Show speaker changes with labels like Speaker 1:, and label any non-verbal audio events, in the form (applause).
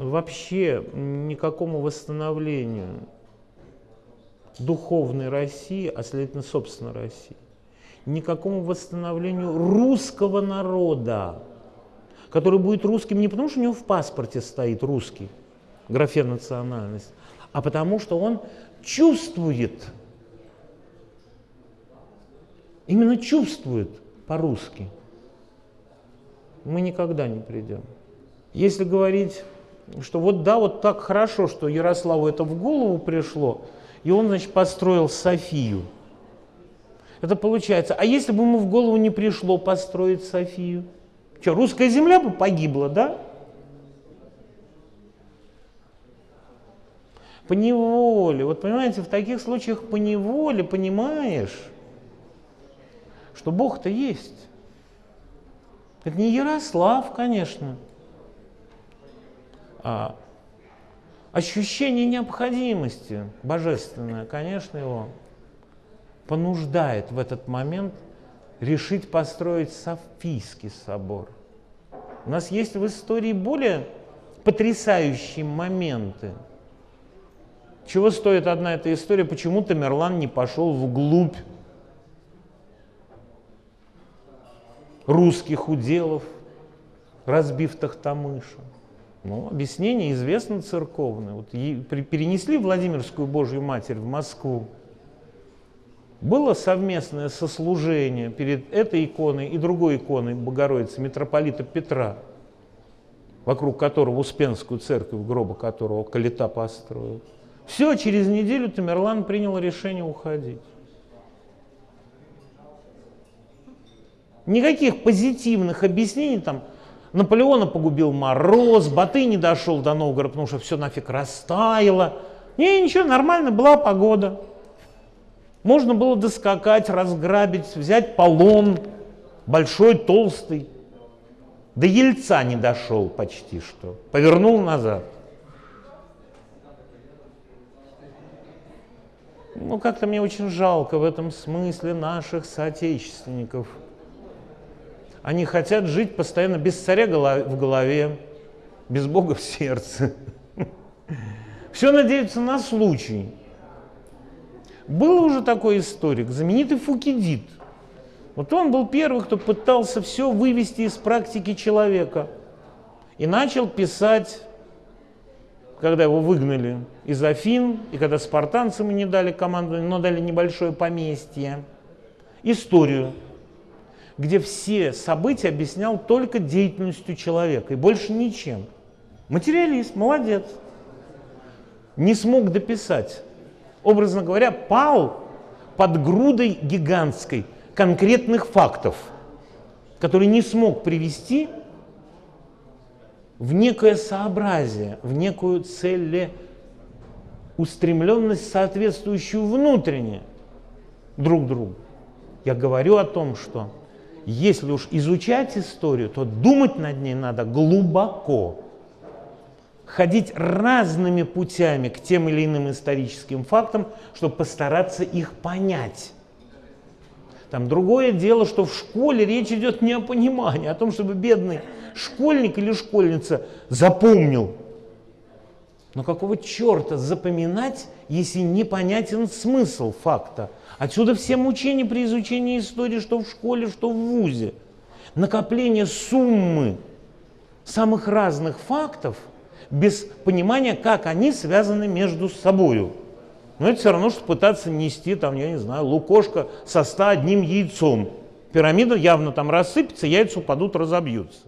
Speaker 1: вообще никакому восстановлению духовной России, а следовательно, собственно, России, никакому восстановлению русского народа, который будет русским не потому, что у него в паспорте стоит русский, графе национальность, а потому что он чувствует, именно чувствует по-русски. Мы никогда не придем. Если говорить, что вот да, вот так хорошо, что Ярославу это в голову пришло, и он, значит, построил Софию. Это получается, а если бы ему в голову не пришло построить Софию? Что, русская земля бы погибла, да? По неволе. Вот понимаете, в таких случаях по неволе понимаешь, что Бог-то есть. Это не Ярослав, конечно, а ощущение необходимости божественное, конечно, его понуждает в этот момент решить построить Софийский собор. У нас есть в истории более потрясающие моменты. Чего стоит одна эта история, почему Тамерлан не пошел вглубь русских уделов, разбив Тахтамыша. Ну, объяснение известно церковное. Вот перенесли Владимирскую Божью Матерь в Москву. Было совместное сослужение перед этой иконой и другой иконой Богородицы, митрополита Петра, вокруг которого Успенскую церковь, гроба которого Калита построил. Все, через неделю Тамерлан принял решение уходить. Никаких позитивных объяснений там Наполеона погубил мороз, Баты не дошел до Новгорода, потому что все нафиг растаяло. Не, ничего, нормально, была погода. Можно было доскакать, разграбить, взять полон, большой, толстый. До Ельца не дошел почти что, повернул назад. Ну, как-то мне очень жалко в этом смысле наших соотечественников – они хотят жить постоянно без царя в голове, без Бога в сердце. (laughs) Все надеются на случай. Был уже такой историк, знаменитый Фукидид. Вот он был первый, кто пытался все вывести из практики человека. И начал писать, когда его выгнали из Афин, и когда спартанцам не дали команду, но дали небольшое поместье, историю где все события объяснял только деятельностью человека и больше ничем. Материалист, молодец. Не смог дописать. Образно говоря, пал под грудой гигантской конкретных фактов, который не смог привести в некое сообразие, в некую целеустремленность, соответствующую внутренне друг другу. Я говорю о том, что если уж изучать историю, то думать над ней надо глубоко. Ходить разными путями к тем или иным историческим фактам, чтобы постараться их понять. Там другое дело, что в школе речь идет не о понимании, а о том, чтобы бедный школьник или школьница запомнил. Но какого черта запоминать, если непонятен смысл факта? Отсюда все мучения при изучении истории, что в школе, что в ВУЗе. Накопление суммы самых разных фактов без понимания, как они связаны между собой. Но это все равно, что пытаться нести, там, я не знаю, лукошко со 101 яйцом. Пирамида явно там рассыпется, яйца упадут, разобьются.